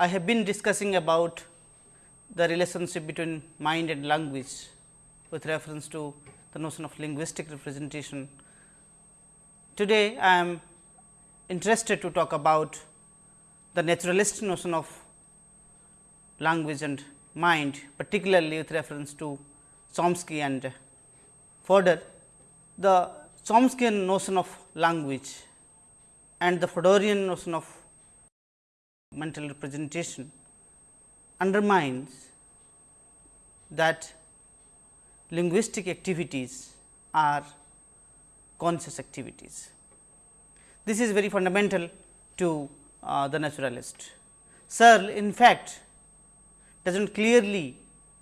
I have been discussing about the relationship between mind and language with reference to the notion of linguistic representation. Today, I am interested to talk about the naturalist notion of language and mind, particularly with reference to Chomsky and Fodor. The Chomskyan notion of language and the Fodorian notion of mental representation undermines that linguistic activities are conscious activities. This is very fundamental to uh, the naturalist. Searle in fact, does not clearly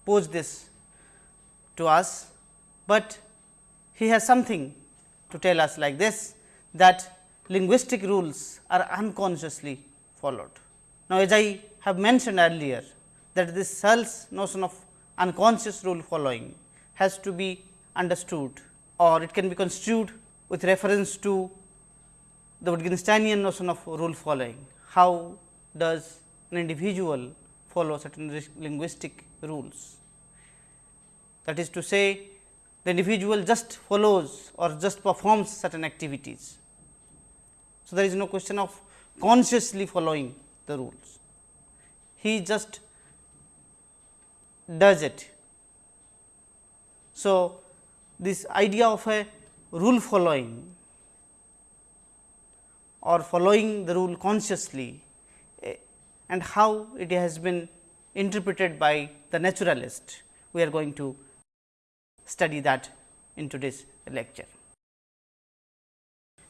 pose this to us, but he has something to tell us like this that linguistic rules are unconsciously followed. Now, as I have mentioned earlier that this Searle's notion of unconscious rule following has to be understood or it can be construed with reference to the Wittgensteinian notion of rule following. How does an individual follow certain linguistic rules? That is to say, the individual just follows or just performs certain activities. So, there is no question of consciously following the rules. He just does it. So, this idea of a rule following or following the rule consciously eh, and how it has been interpreted by the naturalist, we are going to study that in today's lecture.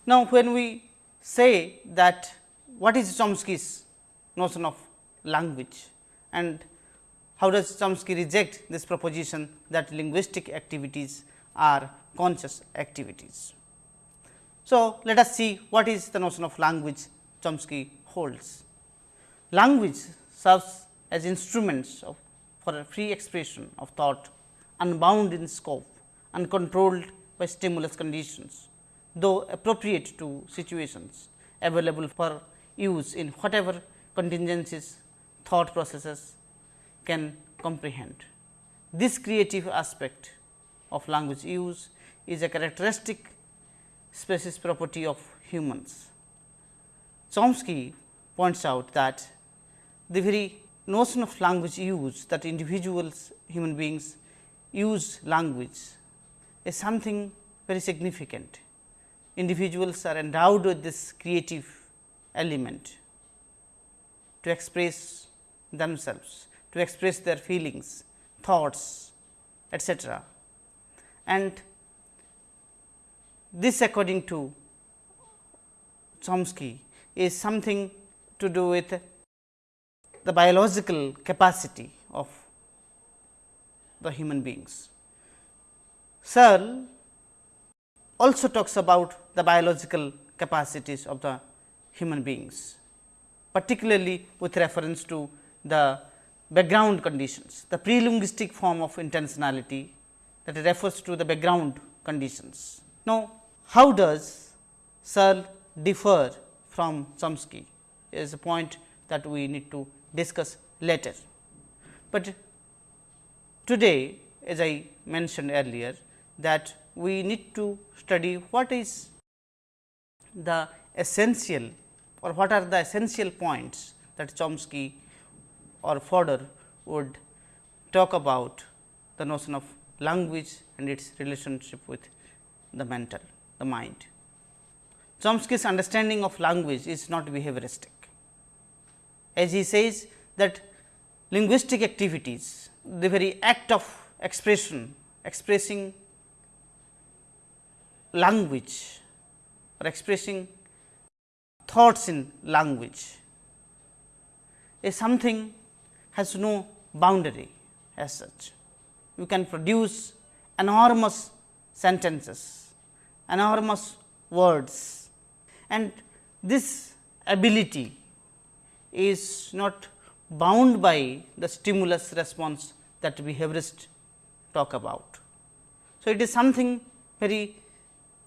Now, when we say that what is Chomsky's notion of language and how does Chomsky reject this proposition that linguistic activities are conscious activities. So, let us see what is the notion of language Chomsky holds. Language serves as instruments of, for a free expression of thought unbound in scope, uncontrolled by stimulus conditions, though appropriate to situations available for use in whatever contingencies thought processes can comprehend. This creative aspect of language use is a characteristic species property of humans. Chomsky points out that the very notion of language use that individuals human beings use language is something very significant. Individuals are endowed with this creative element to express themselves, to express their feelings, thoughts etc. And this according to Chomsky is something to do with the biological capacity of the human beings. Searle also talks about the biological capacities of the human beings particularly with reference to the background conditions, the pre-linguistic form of intentionality that refers to the background conditions. Now, how does Searle differ from Chomsky is a point that we need to discuss later. But today as I mentioned earlier that we need to study what is the essential or what are the essential points that Chomsky or Fodor would talk about the notion of language and its relationship with the mental, the mind. Chomsky's understanding of language is not behavioristic. As he says that linguistic activities, the very act of expression, expressing language or expressing thoughts in language is something has no boundary as such. You can produce enormous sentences, enormous words and this ability is not bound by the stimulus response that behaviorists talk about. So, it is something very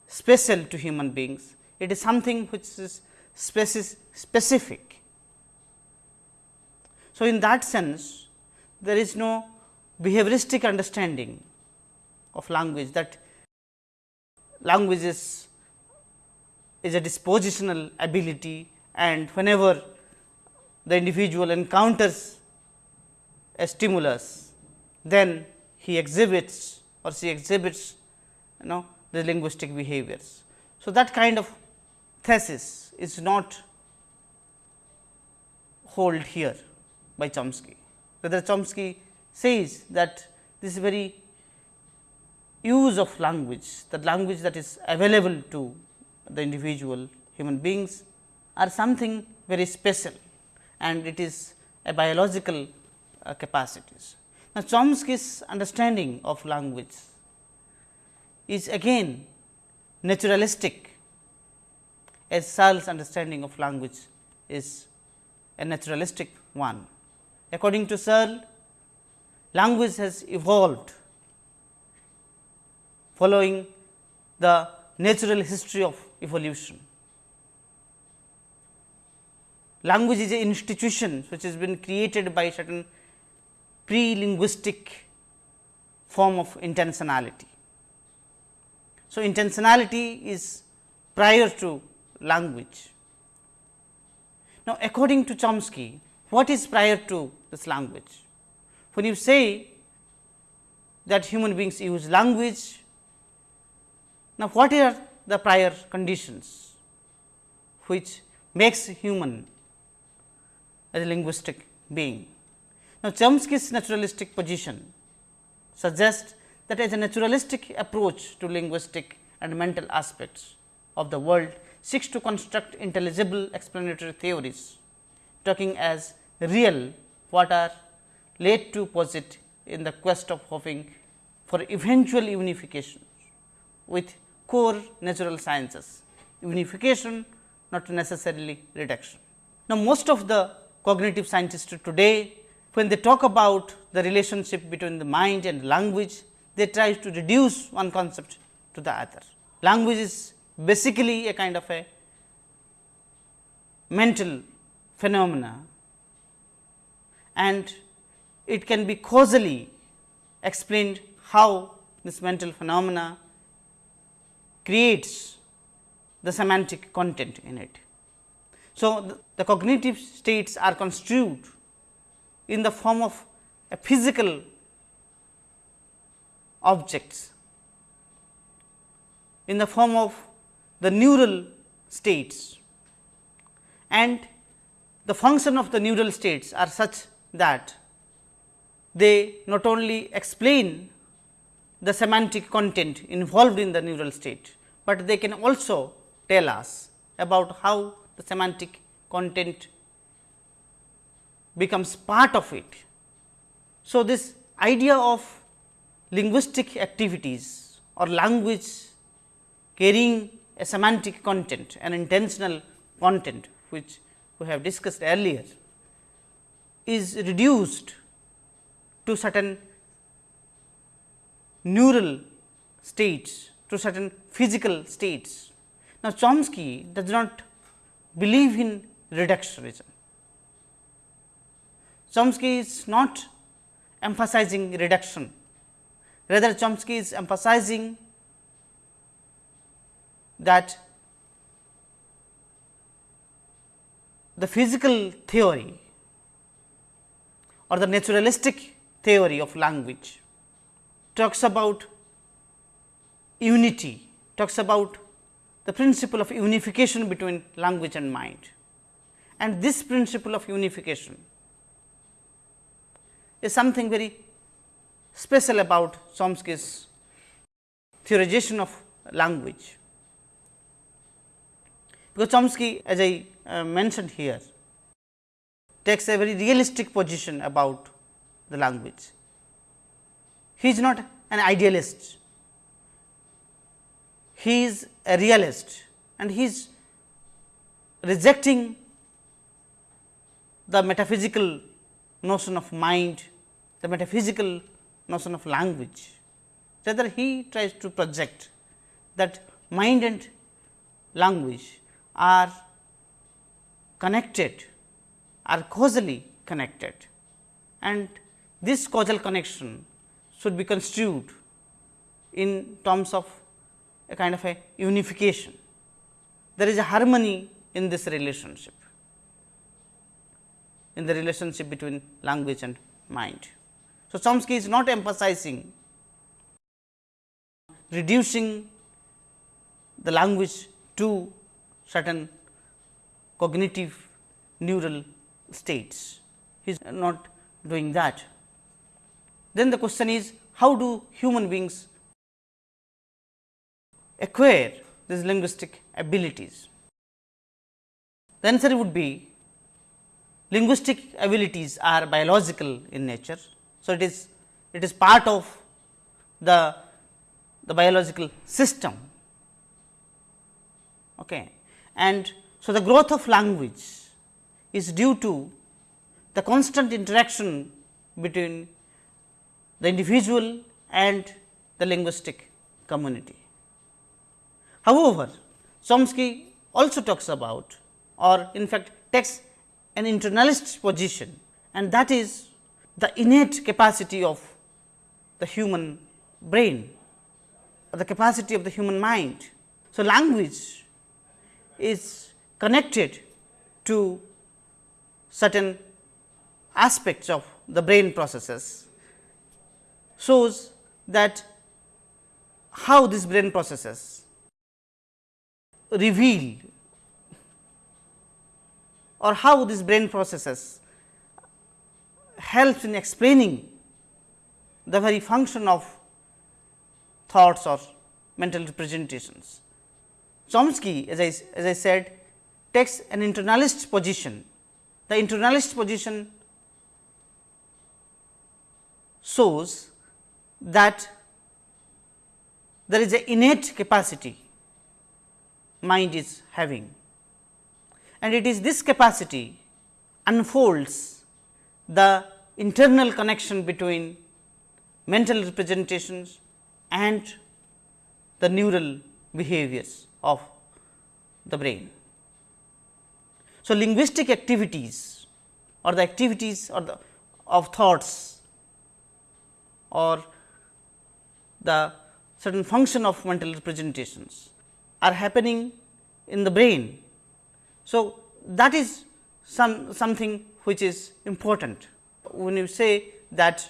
special to human beings. It is something which is specific. So, in that sense there is no behavioristic understanding of language that language is, is a dispositional ability and whenever the individual encounters a stimulus, then he exhibits or she exhibits you know the linguistic behaviors. So, that kind of thesis is not hold here by Chomsky. Rather Chomsky says that this very use of language, the language that is available to the individual human beings are something very special and it is a biological uh, capacities. Now, Chomsky's understanding of language is again naturalistic as Searle's understanding of language is a naturalistic one. According to Searle, language has evolved following the natural history of evolution. Language is an institution which has been created by certain pre-linguistic form of intentionality. So, intentionality is prior to language. Now, according to Chomsky, what is prior to this language? When you say that human beings use language, now what are the prior conditions which makes human as a linguistic being? Now, Chomsky's naturalistic position suggests that as a naturalistic approach to linguistic and mental aspects of the world seeks to construct intelligible explanatory theories, talking as real what are led to posit in the quest of hoping for eventual unification with core natural sciences, unification not necessarily reduction. Now, most of the cognitive scientists today when they talk about the relationship between the mind and language, they try to reduce one concept to the other. Language is basically a kind of a mental phenomena and it can be causally explained how this mental phenomena creates the semantic content in it. So, the, the cognitive states are construed in the form of a physical objects, in the form of the neural states and the function of the neural states are such that they not only explain the semantic content involved in the neural state, but they can also tell us about how the semantic content becomes part of it. So, this idea of linguistic activities or language carrying a semantic content, an intentional content which we have discussed earlier is reduced to certain neural states, to certain physical states. Now, Chomsky does not believe in reductionism. Chomsky is not emphasizing reduction, rather Chomsky is emphasizing that the physical theory or the naturalistic theory of language talks about unity, talks about the principle of unification between language and mind. And this principle of unification is something very special about Chomsky's theorization of language. Because Chomsky as I uh, mentioned here takes a very realistic position about the language. He is not an idealist, he is a realist and he is rejecting the metaphysical notion of mind, the metaphysical notion of language. Rather, he tries to project that mind and language are connected, are causally connected and this causal connection should be construed in terms of a kind of a unification. There is a harmony in this relationship, in the relationship between language and mind. So, Chomsky is not emphasizing reducing the language to certain cognitive neural states. He is not doing that. Then the question is how do human beings acquire these linguistic abilities? The answer would be linguistic abilities are biological in nature. So, it is it is part of the the biological system okay. And so the growth of language is due to the constant interaction between the individual and the linguistic community. However, Chomsky also talks about or in fact takes an internalist position and that is the innate capacity of the human brain or the capacity of the human mind. So, language is connected to certain aspects of the brain processes shows that how these brain processes reveal or how these brain processes helps in explaining the very function of thoughts or mental representations. Chomsky as I, as I said takes an internalist position. The internalist position shows that there is a innate capacity mind is having and it is this capacity unfolds the internal connection between mental representations and the neural behaviors of the brain. So, linguistic activities or the activities or the of thoughts or the certain function of mental representations are happening in the brain. So, that is some something which is important. When you say that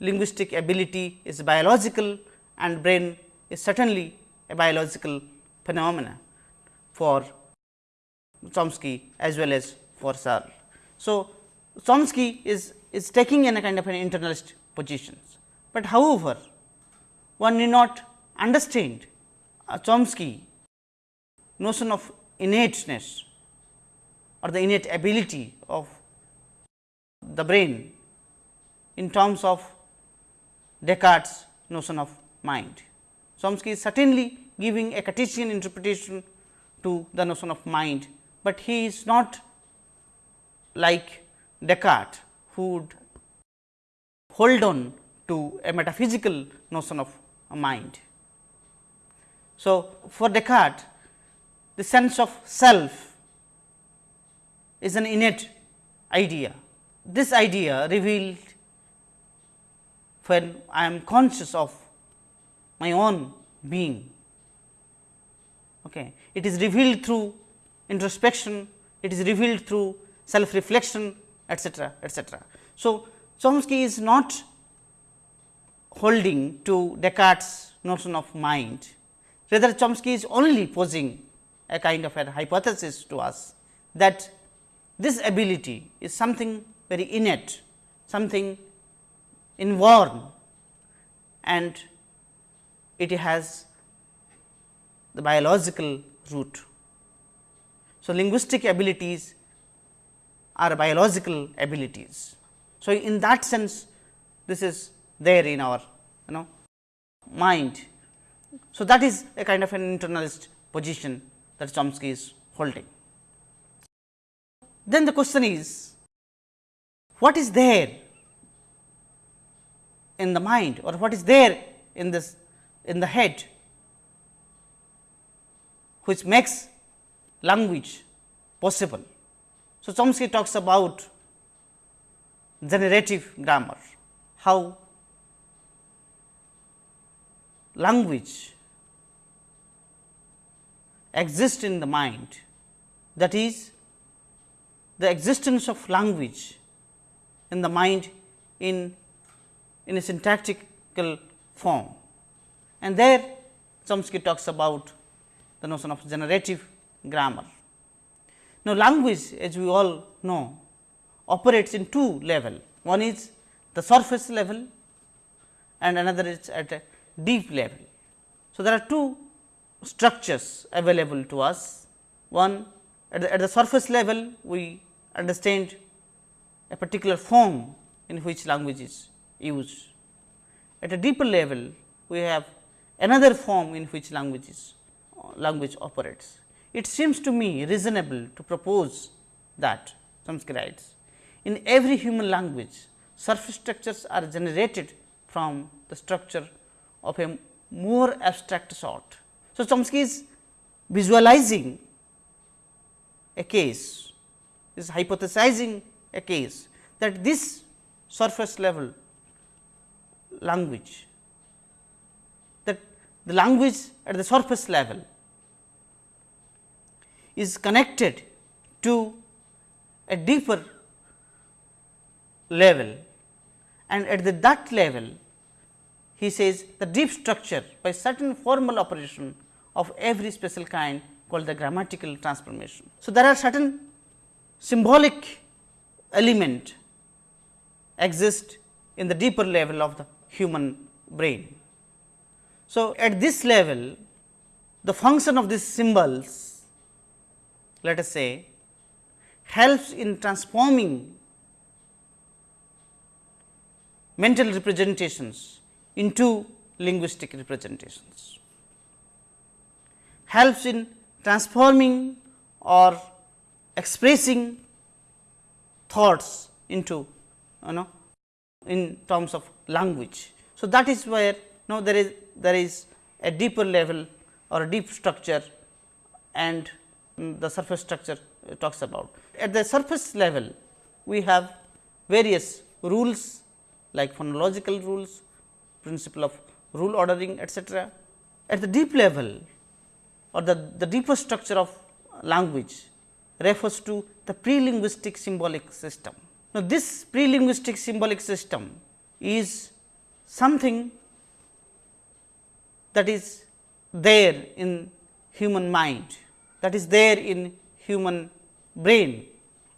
linguistic ability is biological and brain is certainly a biological phenomena for Chomsky as well as for Searle. So, Chomsky is, is taking in a kind of an internalist positions, but however, one need not understand Chomsky notion of innateness or the innate ability of the brain in terms of Descartes notion of mind. Chomsky is certainly giving a Cartesian interpretation to the notion of mind, but he is not like Descartes who would hold on to a metaphysical notion of mind. So, for Descartes the sense of self is an innate idea. This idea revealed when I am conscious of my own being. Okay. It is revealed through introspection, it is revealed through self reflection etcetera etcetera. So, Chomsky is not holding to Descartes notion of mind, rather Chomsky is only posing a kind of a hypothesis to us that this ability is something very innate, something inborn and it has the biological root. So, linguistic abilities are biological abilities. So, in that sense this is there in our you know mind. So, that is a kind of an internalist position that Chomsky is holding. Then the question is what is there in the mind or what is there in this in the head which makes language possible. So, Chomsky talks about generative grammar, how language exists in the mind that is the existence of language in the mind in, in a syntactical form. And there Chomsky talks about the notion of generative grammar. Now, language as we all know operates in two level. One is the surface level and another is at a deep level. So, there are two structures available to us. One at the, at the surface level we understand a particular form in which language is used. At a deeper level we have another form in which language is language operates. It seems to me reasonable to propose that Chomsky writes in every human language surface structures are generated from the structure of a more abstract sort. So, Chomsky is visualizing a case, is hypothesizing a case that this surface level language, that the language at the surface level is connected to a deeper level and at the that level he says the deep structure by certain formal operation of every special kind called the grammatical transformation. So, there are certain symbolic element exist in the deeper level of the human brain. So, at this level the function of these symbols let us say helps in transforming mental representations into linguistic representations, helps in transforming or expressing thoughts into you know in terms of language. So, that is where now there is there is a deeper level or a deep structure and the surface structure talks about. At the surface level, we have various rules like phonological rules, principle of rule ordering etcetera. At the deep level or the, the deeper structure of language refers to the pre-linguistic symbolic system. Now, this pre-linguistic symbolic system is something that is there in human mind that is there in human brain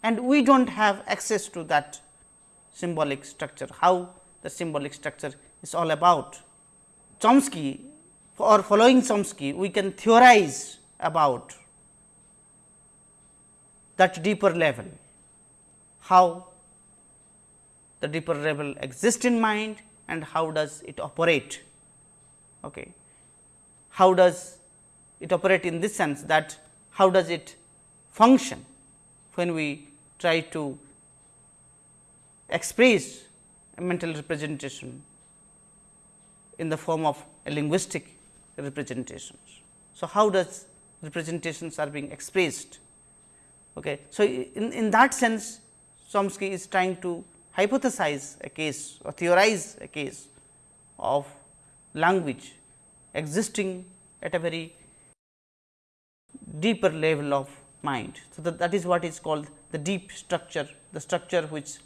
and we do not have access to that symbolic structure, how the symbolic structure is all about. Chomsky or following Chomsky, we can theorize about that deeper level, how the deeper level exists in mind and how does it operate. Okay. How does it operate in this sense that how does it function when we try to express a mental representation in the form of a linguistic representations. So, how does representations are being expressed? Okay. So, in, in that sense Chomsky is trying to hypothesize a case or theorize a case of language existing at a very deeper level of mind. So, that, that is what is called the deep structure, the structure which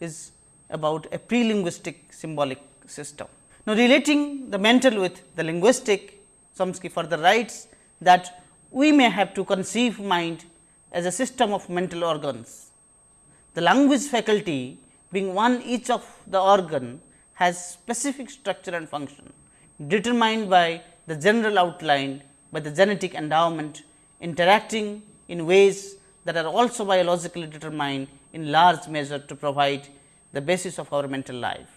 is about a pre-linguistic symbolic system. Now, relating the mental with the linguistic, Chomsky further writes that we may have to conceive mind as a system of mental organs. The language faculty being one each of the organ has specific structure and function determined by the general outline by the genetic endowment interacting in ways that are also biologically determined in large measure to provide the basis of our mental life.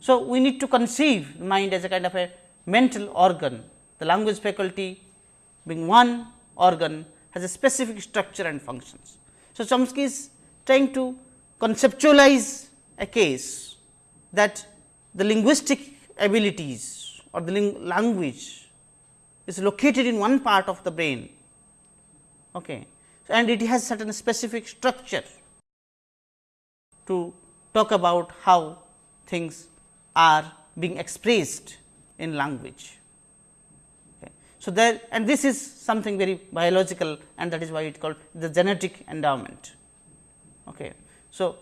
So, we need to conceive mind as a kind of a mental organ, the language faculty being one organ has a specific structure and functions. So, Chomsky is trying to conceptualize a case that the linguistic abilities or the language is located in one part of the brain okay. and it has certain specific structure to talk about how things are being expressed in language. Okay. So, there and this is something very biological and that is why it called the genetic endowment. Okay. So,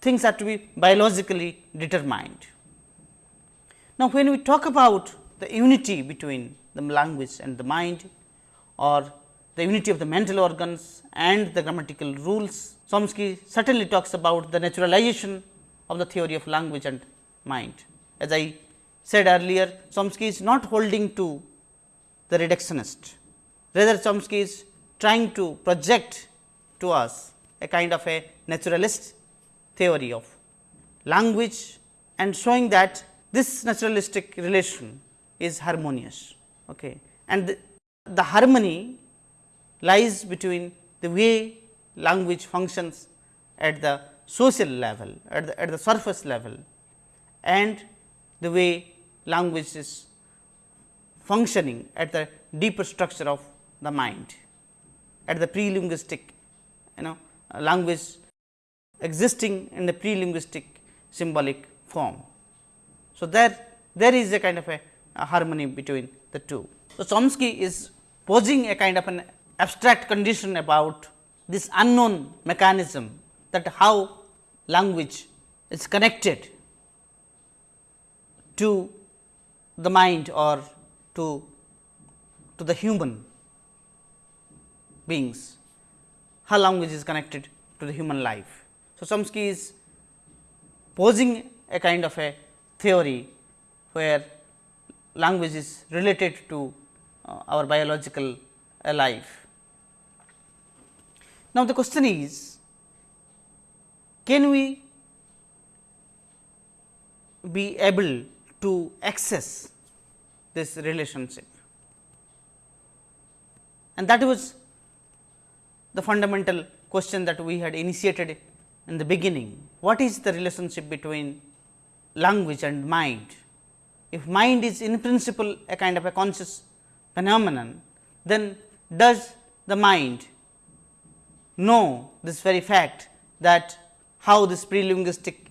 things have to be biologically determined. Now, when we talk about the unity between the language and the mind or the unity of the mental organs and the grammatical rules, Chomsky certainly talks about the naturalization of the theory of language and mind. As I said earlier, Chomsky is not holding to the reductionist, rather Chomsky is trying to project to us a kind of a naturalist theory of language and showing that this naturalistic relation is harmonious. Okay. And the, the harmony lies between the way language functions at the social level, at the, at the surface level and the way language is functioning at the deeper structure of the mind, at the pre-linguistic you know uh, language existing in the pre-linguistic symbolic form. So, there there is a kind of a harmony between the two. So, Chomsky is posing a kind of an abstract condition about this unknown mechanism that how language is connected to the mind or to, to the human beings, how language is connected to the human life. So, Chomsky is posing a kind of a theory where language is related to uh, our biological uh, life. Now, the question is can we be able to access this relationship and that was the fundamental question that we had initiated in the beginning. What is the relationship between language and mind? If mind is in principle a kind of a conscious phenomenon, then does the mind know this very fact that how this pre-linguistic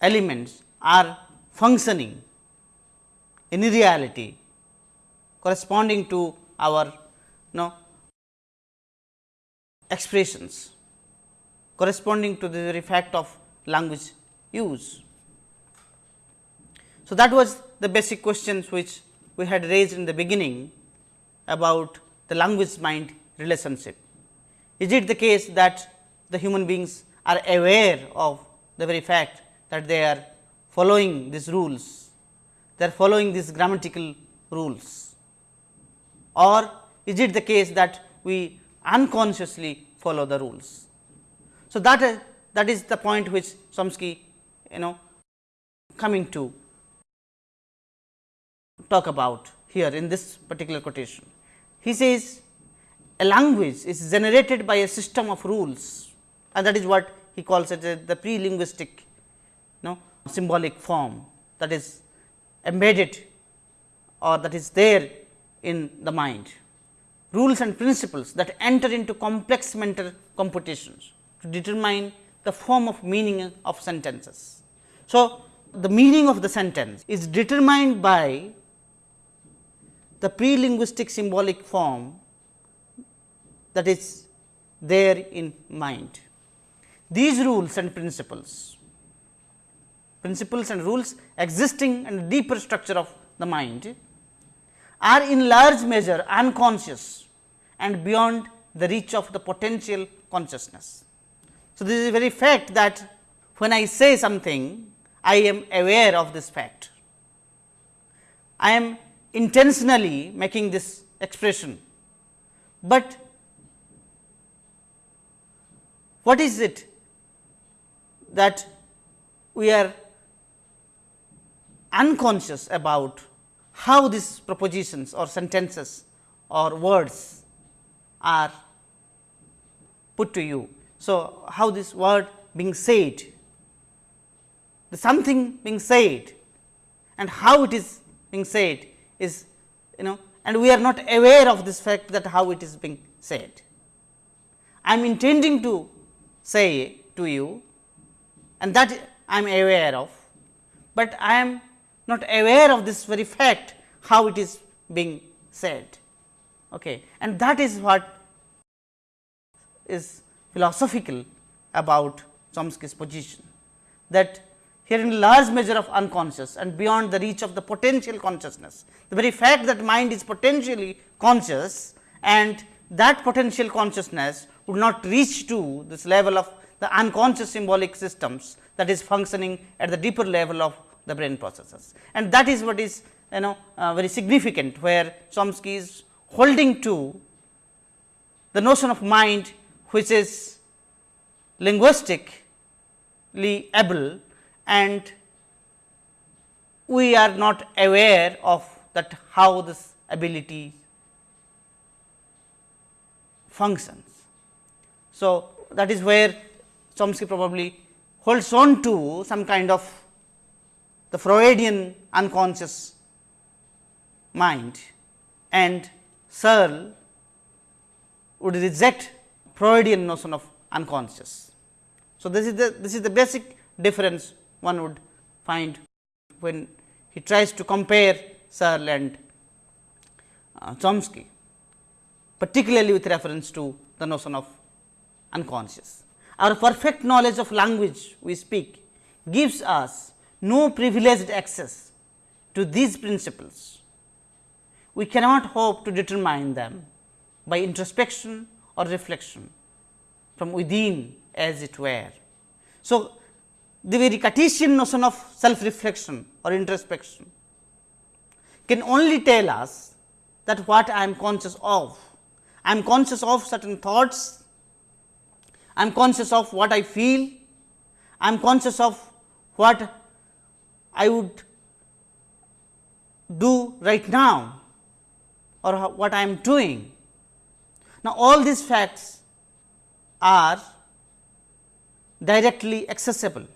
elements are functioning in reality corresponding to our you know, expressions corresponding to the very fact of language use. So, that was the basic questions which we had raised in the beginning about the language mind relationship. Is it the case that the human beings are aware of the very fact that they are following these rules, they are following these grammatical rules or is it the case that we unconsciously follow the rules. So, that that is the point which Chomsky you know coming to talk about here in this particular quotation. He says a language is generated by a system of rules and that is what he calls it uh, the pre-linguistic you know symbolic form that is embedded or that is there in the mind. Rules and principles that enter into complex mental computations to determine the form of meaning of sentences. So, the meaning of the sentence is determined by the pre-linguistic symbolic form that is there in mind. These rules and principles, principles and rules existing in the deeper structure of the mind are in large measure unconscious and beyond the reach of the potential consciousness. So, this is a very fact that when I say something, I am aware of this fact. I am intentionally making this expression, but what is it that we are unconscious about how these propositions or sentences or words are put to you. So, how this word being said, the something being said and how it is being said is you know and we are not aware of this fact that how it is being said. I am intending to say to you and that I am aware of, but I am not aware of this very fact how it is being said. Okay. And that is what is philosophical about Chomsky's position that here in large measure of unconscious and beyond the reach of the potential consciousness. The very fact that mind is potentially conscious and that potential consciousness would not reach to this level of the unconscious symbolic systems that is functioning at the deeper level of the brain processes. And that is what is you know uh, very significant where Chomsky is holding to the notion of mind which is linguistically able and we are not aware of that how this ability functions. So, that is where Chomsky probably holds on to some kind of the Freudian unconscious mind and Searle would reject Freudian notion of unconscious. So, this is the this is the basic difference one would find when he tries to compare Searle and uh, Chomsky, particularly with reference to the notion of unconscious. Our perfect knowledge of language we speak gives us no privileged access to these principles. We cannot hope to determine them by introspection or reflection from within as it were. So, the very Cartesian notion of self reflection or introspection can only tell us that what I am conscious of. I am conscious of certain thoughts, I am conscious of what I feel, I am conscious of what I would do right now or what I am doing. Now, all these facts are directly accessible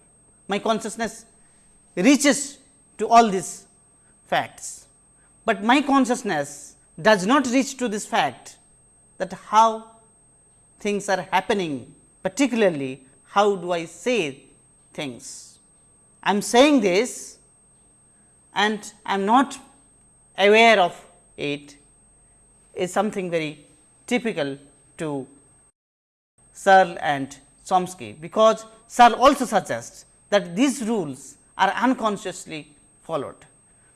my consciousness reaches to all these facts, but my consciousness does not reach to this fact that how things are happening particularly how do I say things. I am saying this and I am not aware of it is something very typical to Searle and Chomsky, because Searle also suggests that these rules are unconsciously followed.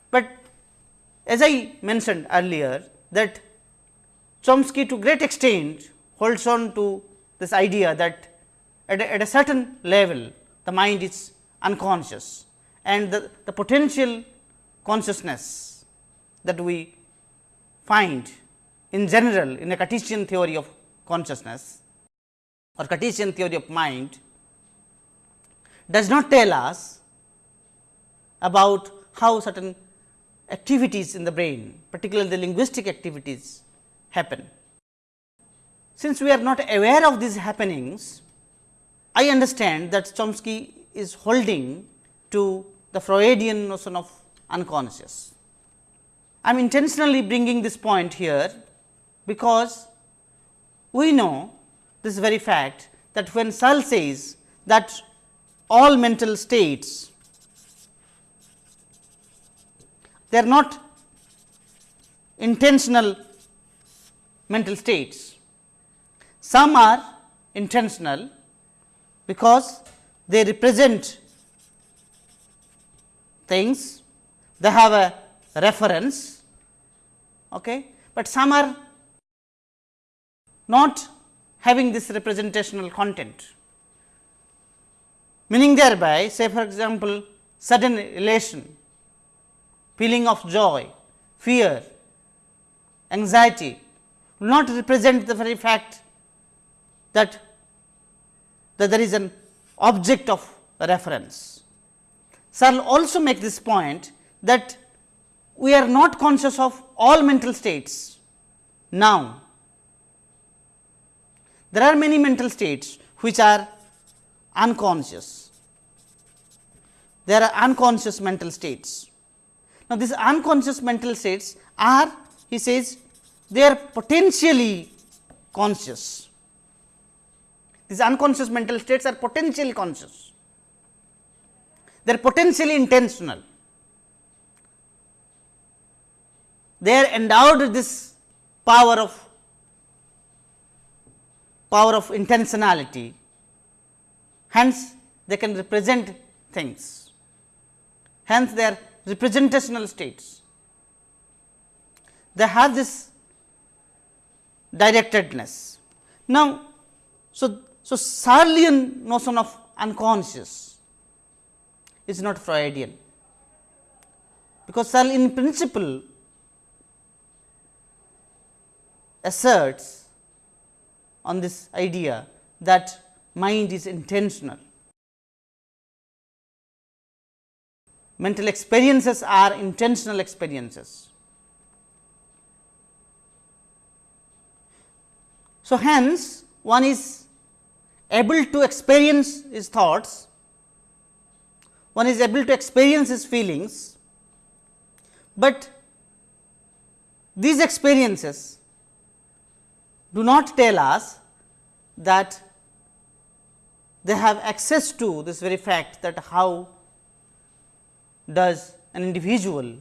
But as I mentioned earlier that Chomsky to great extent holds on to this idea that at a, at a certain level the mind is unconscious and the, the potential consciousness that we find in general in a Cartesian theory of consciousness or Cartesian theory of mind does not tell us about how certain activities in the brain, particularly the linguistic activities happen. Since we are not aware of these happenings, I understand that Chomsky is holding to the Freudian notion of unconscious. I am intentionally bringing this point here, because we know this very fact that when Searle says that all mental states, they are not intentional mental states. Some are intentional because they represent things, they have a reference, okay. but some are not having this representational content meaning thereby say for example, sudden elation, feeling of joy, fear, anxiety will not represent the very fact that, that there is an object of reference. Searle also make this point that we are not conscious of all mental states now. There are many mental states which are unconscious. There are unconscious mental states. Now, these unconscious mental states are he says they are potentially conscious. These unconscious mental states are potentially conscious. they are potentially intentional. They are endowed with this power of power of intentionality, hence they can represent things, hence they are representational states. They have this directedness. Now, so, so Searlean notion of unconscious is not Freudian, because Searle in principle asserts on this idea that mind is intentional. Mental experiences are intentional experiences. So, hence one is able to experience his thoughts, one is able to experience his feelings, but these experiences do not tell us that they have access to this very fact that how does an individual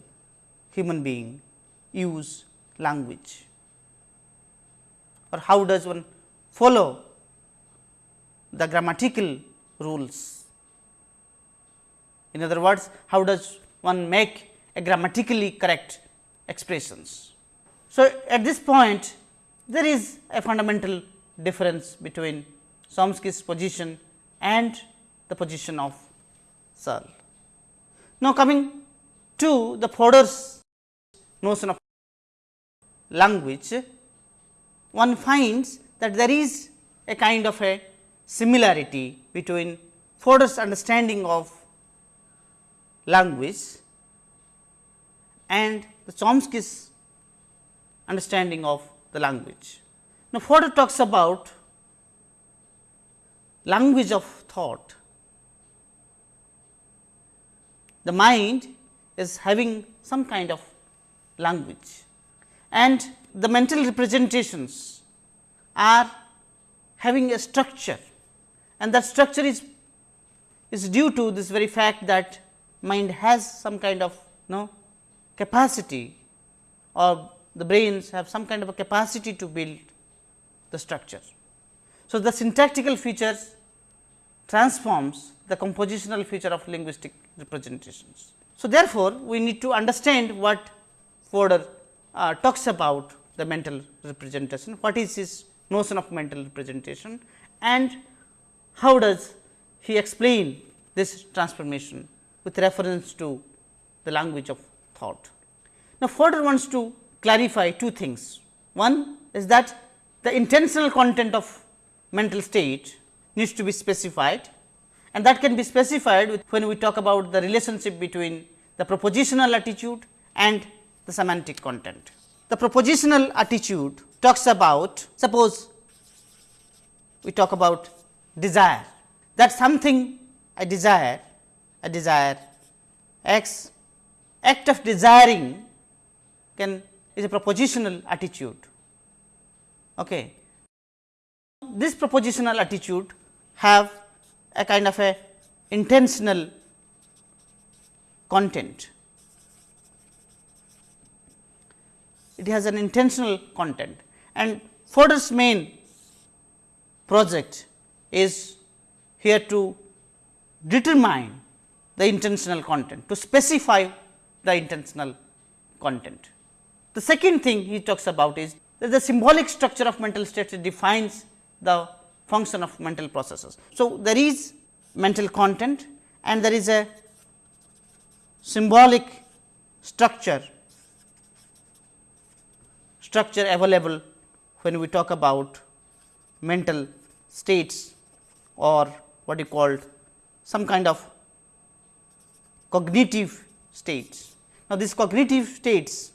human being use language or how does one follow the grammatical rules. In other words, how does one make a grammatically correct expressions. So, at this point there is a fundamental difference between Chomsky's position and the position of Searle. Now, coming to the Fodor's notion of language, one finds that there is a kind of a similarity between Fodor's understanding of language and the Chomsky's understanding of the language. Now, Fodor talks about language of thought. The mind is having some kind of language and the mental representations are having a structure and that structure is is due to this very fact that mind has some kind of you know capacity or the brains have some kind of a capacity to build the structure. So, the syntactical features transforms the compositional feature of linguistic representations. So, therefore, we need to understand what Fodor uh, talks about the mental representation, what is his notion of mental representation and how does he explain this transformation with reference to the language of thought. Now, Fodor wants to clarify two things. One is that the intentional content of mental state needs to be specified and that can be specified when we talk about the relationship between the propositional attitude and the semantic content. The propositional attitude talks about suppose we talk about desire that something I desire, I desire x act of desiring can is a propositional attitude. Okay. This propositional attitude have a kind of a intentional content. It has an intentional content and Fodor's main project is here to determine the intentional content, to specify the intentional content. The second thing he talks about is that the symbolic structure of mental states defines the function of mental processes. So, there is mental content and there is a symbolic structure structure available when we talk about mental states or what you called some kind of cognitive states. Now, these cognitive states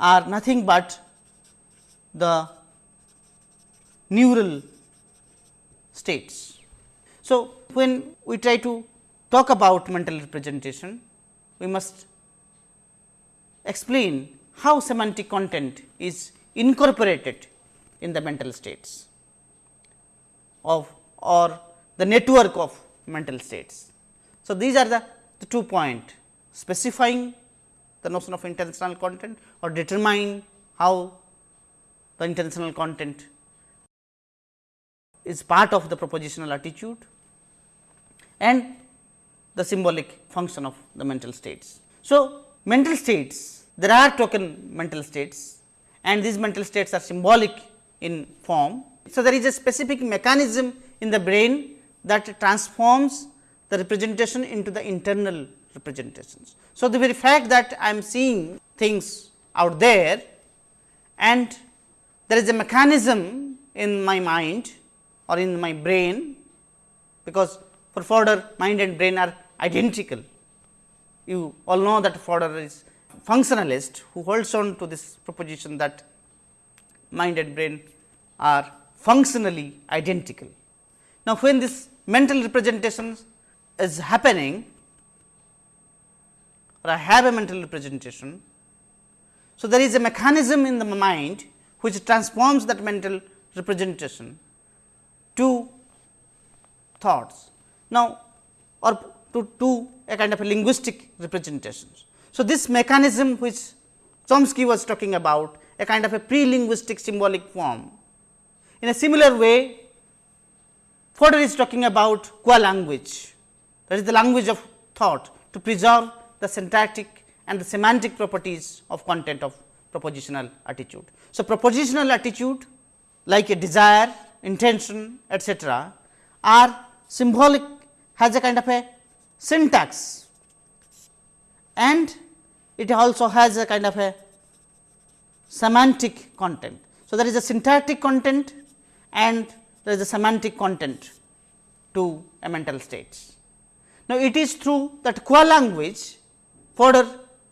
are nothing but the neural states. So, when we try to talk about mental representation, we must explain how semantic content is incorporated in the mental states of or the network of mental states. So, these are the, the two point specifying the notion of intentional content or determine how the intentional content is part of the propositional attitude and the symbolic function of the mental states. So, mental states there are token mental states and these mental states are symbolic in form. So, there is a specific mechanism in the brain that transforms the representation into the internal representations. So, the very fact that I am seeing things out there and there is a mechanism in my mind or in my brain, because for Fodor mind and brain are identical. You all know that Fodor is functionalist who holds on to this proposition that mind and brain are functionally identical. Now, when this mental representation is happening or I have a mental representation. So, there is a mechanism in the mind which transforms that mental representation to thoughts. Now, or to, two a kind of a linguistic representations. So, this mechanism which Chomsky was talking about a kind of a pre-linguistic symbolic form. In a similar way, Fodor is talking about qua language that is the language of thought to preserve the syntactic and the semantic properties of content of propositional attitude. So, propositional attitude like a desire, intention etcetera are symbolic has a kind of a syntax and it also has a kind of a semantic content. So, there is a syntactic content and there is a semantic content to a mental state. Now, it is true that qua language Fodor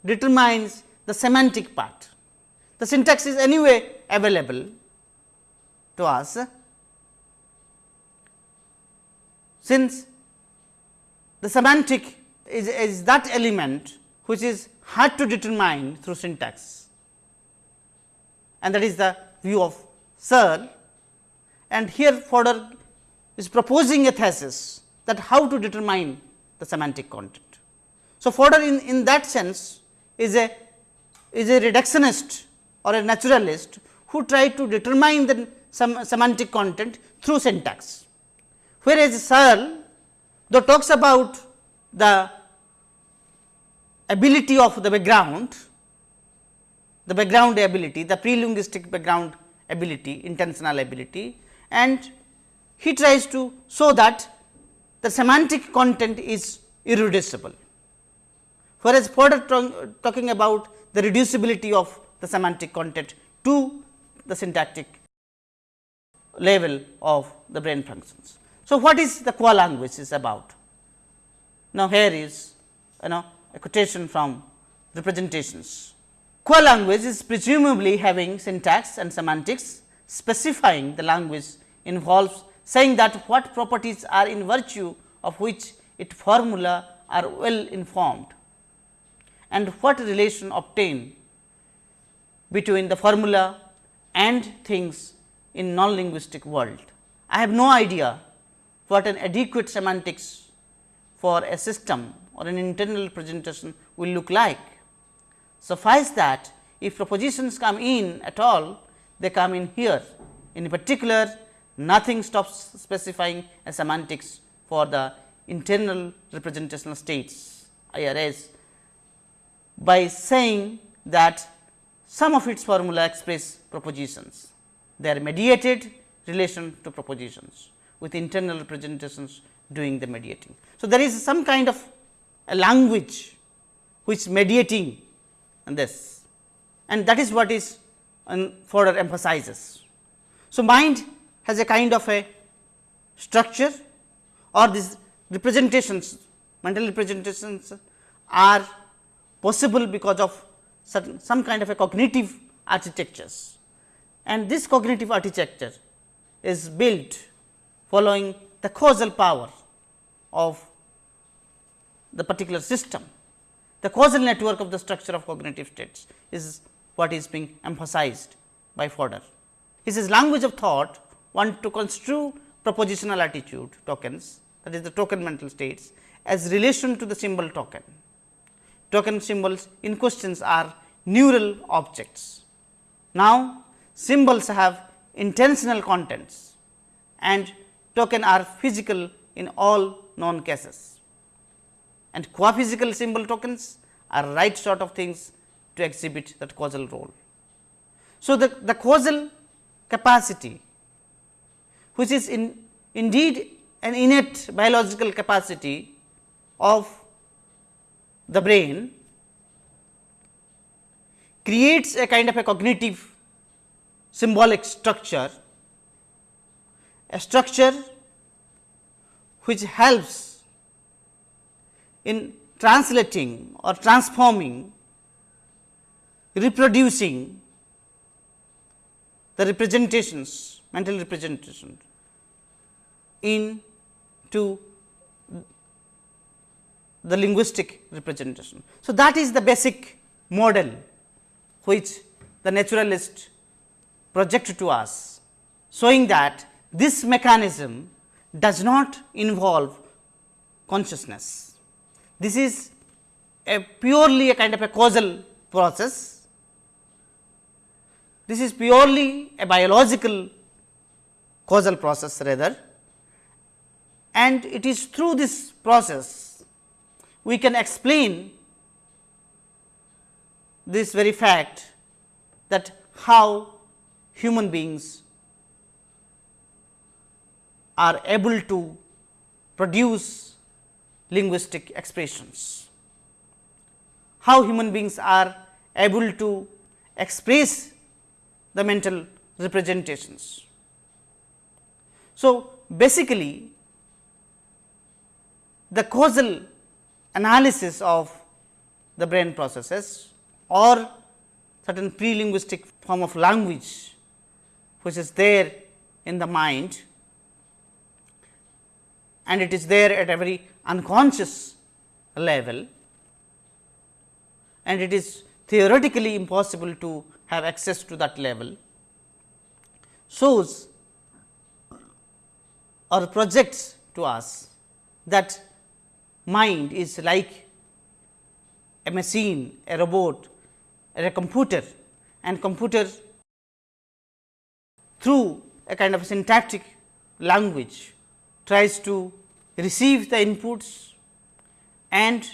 determines the semantic part. The syntax is anyway available to us since the semantic is, is that element which is hard to determine through syntax and that is the view of Searle and here Fodor is proposing a thesis that how to determine the semantic content. So, Fodor in, in that sense is a is a reductionist or a naturalist who tried to determine the sem semantic content through syntax. Whereas, Searle though talks about the ability of the background, the background ability, the pre-linguistic background ability, intentional ability and he tries to show that the semantic content is irreducible. Whereas, Fodor talking about the reducibility of the semantic content to the syntactic level of the brain functions. So, what is the qua language is about? Now, here is you know a quotation from representations. Qua language is presumably having syntax and semantics specifying the language involves saying that what properties are in virtue of which its formula are well informed and what relation obtain between the formula and things in non-linguistic world. I have no idea what an adequate semantics for a system or an internal presentation will look like. Suffice that if propositions come in at all, they come in here. In particular, nothing stops specifying a semantics for the internal representational states IRS by saying that some of its formula express propositions. They are mediated relation to propositions with internal representations doing the mediating. So, there is some kind of a language which mediating and this and that is what is Fodor emphasizes. So, mind has a kind of a structure or these representations mental representations are possible because of certain some kind of a cognitive architectures and this cognitive architecture is built following the causal power of the particular system. The causal network of the structure of cognitive states is what is being emphasized by Fodor. He says language of thought want to construe propositional attitude tokens that is the token mental states as relation to the symbol token. Token symbols in questions are neural objects. Now, symbols have intentional contents and token are physical in all known cases and qua-physical symbol tokens are right sort of things to exhibit that causal role. So, the, the causal capacity which is in indeed an innate biological capacity of the brain creates a kind of a cognitive symbolic structure, a structure which helps in translating or transforming, reproducing the representations, mental representations into the linguistic representation. So, that is the basic model which the naturalist project to us, showing that this mechanism does not involve consciousness. This is a purely a kind of a causal process. This is purely a biological causal process rather and it is through this process we can explain this very fact that how human beings are able to produce linguistic expressions. How human beings are able to express the mental representations. So, basically the causal analysis of the brain processes or certain pre-linguistic form of language which is there in the mind and it is there at a very unconscious level. And it is theoretically impossible to have access to that level. Shows or projects to us that mind is like a machine, a robot a computer and computer through a kind of syntactic language tries to receive the inputs and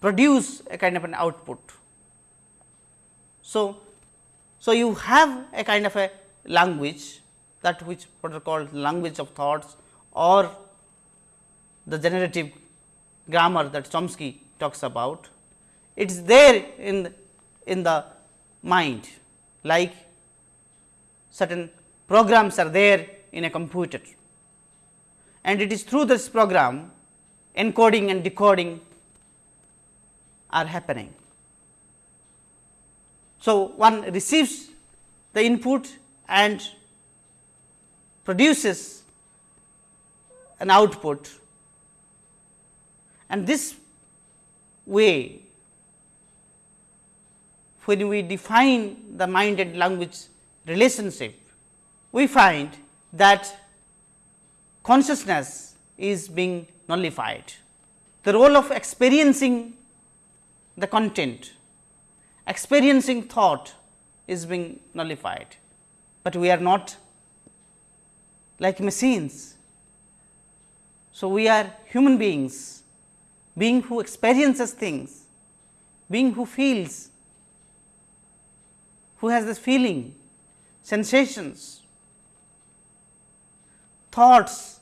produce a kind of an output. So, so you have a kind of a language that which what are called language of thoughts or the generative grammar that Chomsky talks about it is there in in the mind like certain programs are there in a computer and it is through this program encoding and decoding are happening. So, one receives the input and produces an output and this way when we define the mind and language relationship, we find that consciousness is being nullified. The role of experiencing the content, experiencing thought is being nullified, but we are not like machines. So, we are human beings, being who experiences things, being who feels, who has this feeling, sensations, thoughts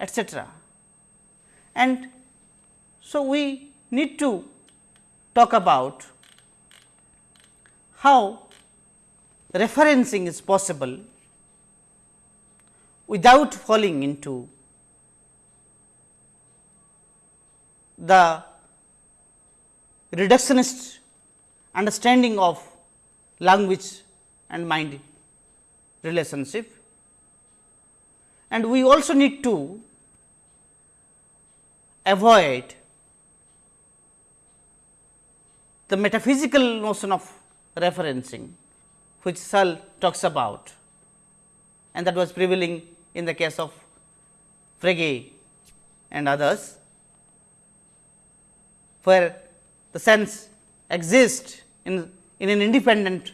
etc. And so, we need to talk about how referencing is possible without falling into the reductionist understanding of language and mind relationship. And we also need to avoid the metaphysical notion of referencing, which Searle talks about and that was prevailing in the case of Frege and others, where the sense exists in, in an independent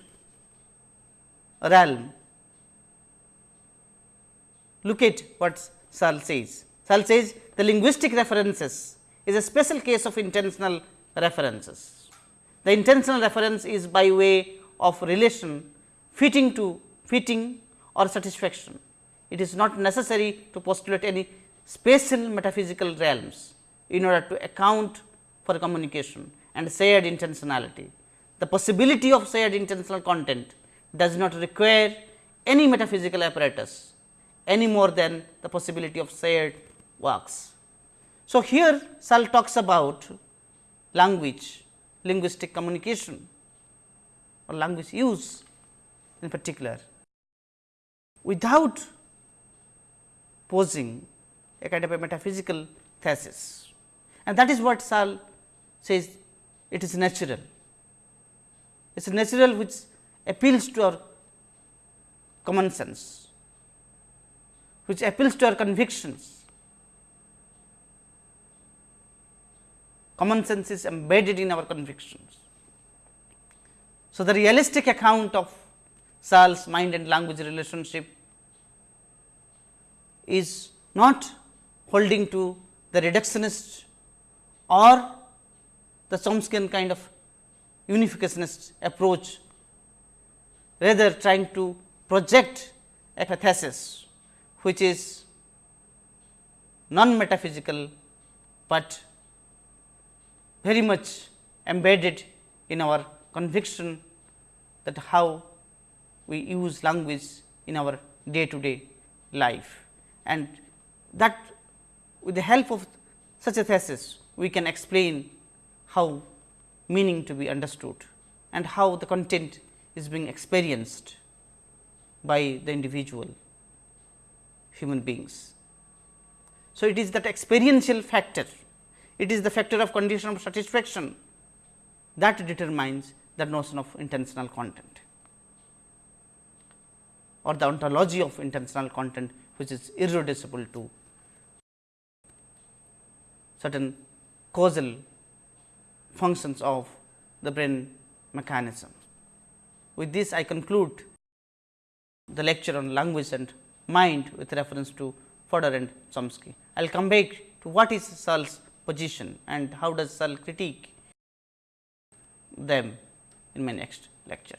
realm. Look at what Searle says. Searle says the linguistic references is a special case of intentional references. The intentional reference is by way of relation fitting to fitting or satisfaction. It is not necessary to postulate any spatial metaphysical realms in order to account for communication and shared intentionality. The possibility of shared intentional content does not require any metaphysical apparatus any more than the possibility of shared works. So, here Searle talks about language, linguistic communication or language use in particular without posing a kind of a metaphysical thesis. And that is what Searle says it is natural. It is natural which appeals to our common sense, which appeals to our convictions. Common sense is embedded in our convictions. So, the realistic account of Searle's mind and language relationship is not holding to the reductionist or the Chomskyan kind of unificationist approach, rather trying to project a thesis which is non metaphysical, but very much embedded in our conviction that how we use language in our day to day life. And that with the help of such a thesis we can explain how meaning to be understood and how the content is being experienced by the individual human beings. So, it is that experiential factor, it is the factor of condition of satisfaction that determines the notion of intentional content or the ontology of intentional content which is irreducible to certain causal functions of the brain mechanism. With this I conclude the lecture on language and mind with reference to Fodor and Chomsky. I will come back to what is Searle's position and how does Searle critique them in my next lecture.